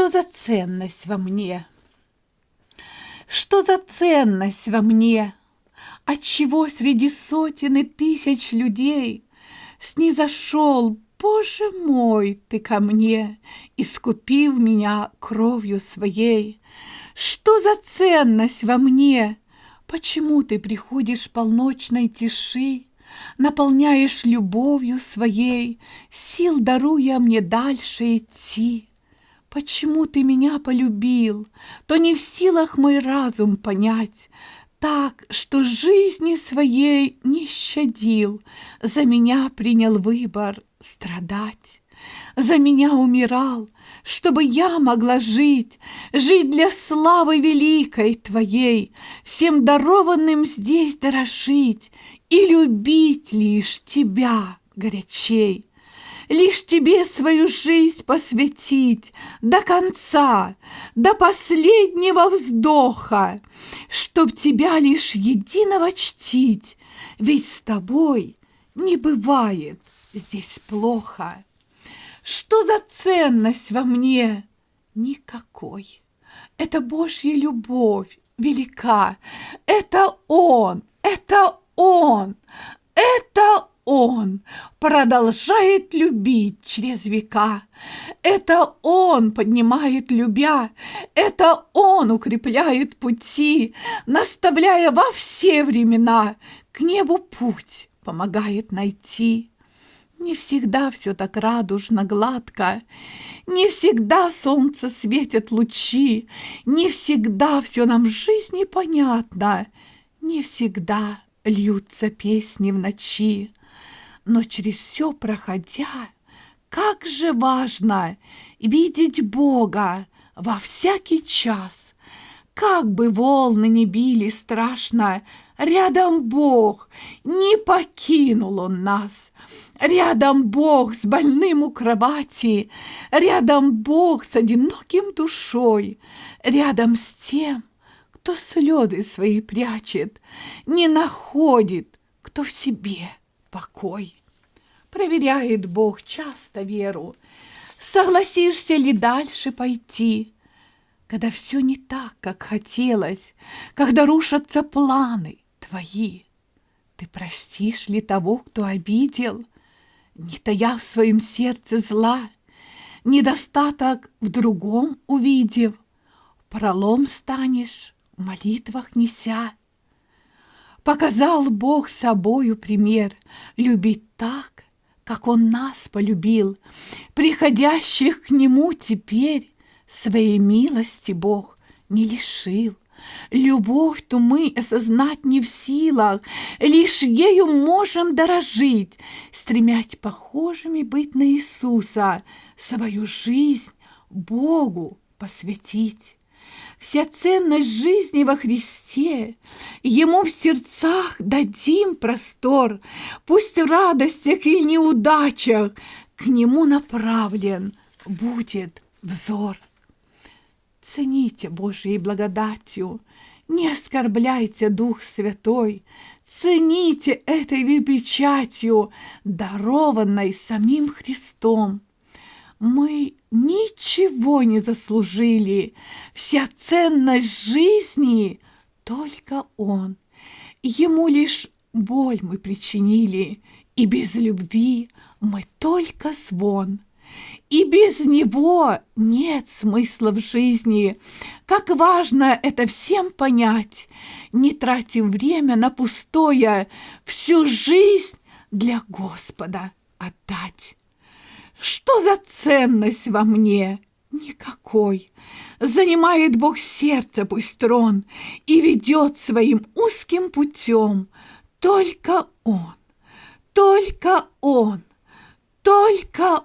Что за ценность во мне? Что за ценность во мне? Отчего среди сотен и тысяч людей Снизошел, Боже мой, ты ко мне, Искупив меня кровью своей? Что за ценность во мне? Почему ты приходишь полночной тиши, Наполняешь любовью своей, Сил даруя мне дальше идти? Почему ты меня полюбил, то не в силах мой разум понять, так, что жизни своей не щадил, за меня принял выбор страдать, за меня умирал, чтобы я могла жить, жить для славы великой твоей, всем дарованным здесь дорожить и любить лишь тебя горячей лишь тебе свою жизнь посвятить до конца, до последнего вздоха, чтоб тебя лишь единого чтить, ведь с тобой не бывает здесь плохо. Что за ценность во мне? Никакой. Это Божья любовь велика. Это Он, это Он, это он продолжает любить через века. Это Он поднимает любя, это Он укрепляет пути, наставляя во все времена, к небу путь помогает найти. Не всегда все так радужно, гладко, Не всегда солнце светит лучи, Не всегда все нам в жизни понятно, Не всегда льются песни в ночи но через все проходя, как же важно видеть Бога во всякий час. Как бы волны не били страшно, рядом Бог, не покинул Он нас. Рядом Бог с больным у кровати, рядом Бог с одиноким душой, рядом с тем, кто слезы свои прячет, не находит, кто в себе покой. Проверяет Бог часто веру, согласишься ли дальше пойти, когда все не так, как хотелось, когда рушатся планы твои. Ты простишь ли того, кто обидел, не тая в своем сердце зла, недостаток в другом увидев, пролом станешь в молитвах неся. Показал Бог собою пример любить так, как Он нас полюбил, приходящих к Нему теперь своей милости Бог не лишил. Любовь ту мы осознать не в силах, Лишь ею можем дорожить, Стремять похожими быть на Иисуса, Свою жизнь Богу посвятить. Вся ценность жизни во Христе, Ему в сердцах дадим простор, Пусть в радостях и неудачах К Нему направлен. Будет взор. Цените Божьей благодатью, Не оскорбляйте Дух Святой, Цените этой печатью, Дарованной самим Христом. Мы ничего не заслужили. Вся ценность жизни только Он. Ему лишь боль мы причинили, и без любви мы только звон. И без него нет смысла в жизни. Как важно это всем понять. Не тратим время на пустое, всю жизнь для Господа отдать. Что за ценность во мне? Никакой. Занимает Бог сердце пусть трон и ведет своим узким путем. Только Он, только Он, только.